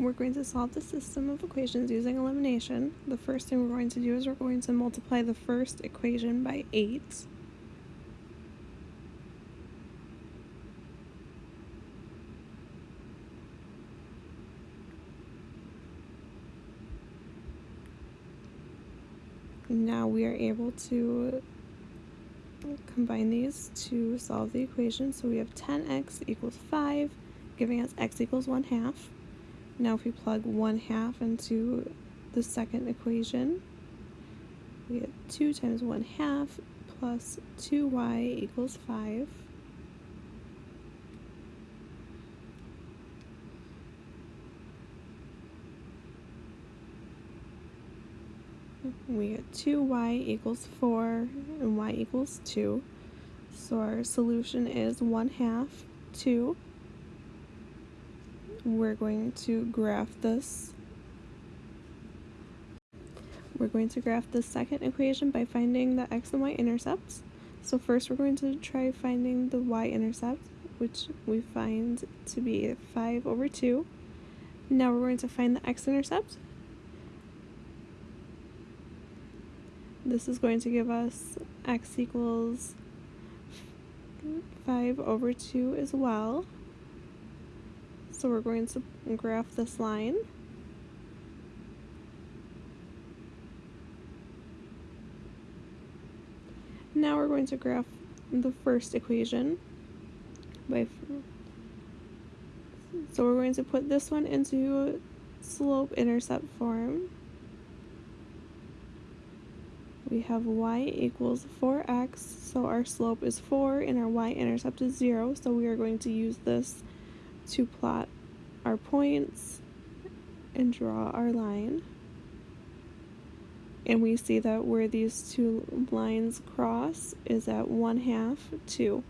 we're going to solve the system of equations using elimination. The first thing we're going to do is we're going to multiply the first equation by 8. Now we are able to combine these to solve the equation. So we have 10x equals 5, giving us x equals 1 half. Now if we plug 1 half into the second equation, we get 2 times 1 half plus 2y equals 5. we get 2y equals 4 and y equals 2. So our solution is 1 half 2. We're going to graph this. We're going to graph the second equation by finding the x and y intercepts. So first we're going to try finding the y-intercept, which we find to be 5 over 2. Now we're going to find the x-intercept, this is going to give us x equals 5 over 2 as well. So we're going to graph this line. Now we're going to graph the first equation. By so we're going to put this one into slope-intercept form we have y equals 4x, so our slope is 4 and our y-intercept is 0, so we are going to use this to plot our points and draw our line. And we see that where these two lines cross is at 1 half 2.